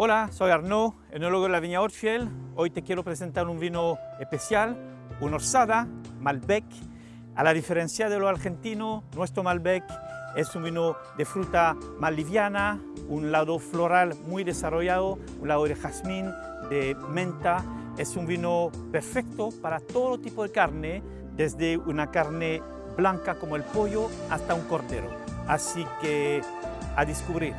Hola, soy Arnaud, enólogo de la viña Orfiel. Hoy te quiero presentar un vino especial, un Orsada Malbec. A la diferencia de lo argentino, nuestro Malbec es un vino de fruta más liviana, un lado floral muy desarrollado, un lado de jazmín, de menta. Es un vino perfecto para todo tipo de carne, desde una carne blanca como el pollo hasta un cordero. Así que a descubrir.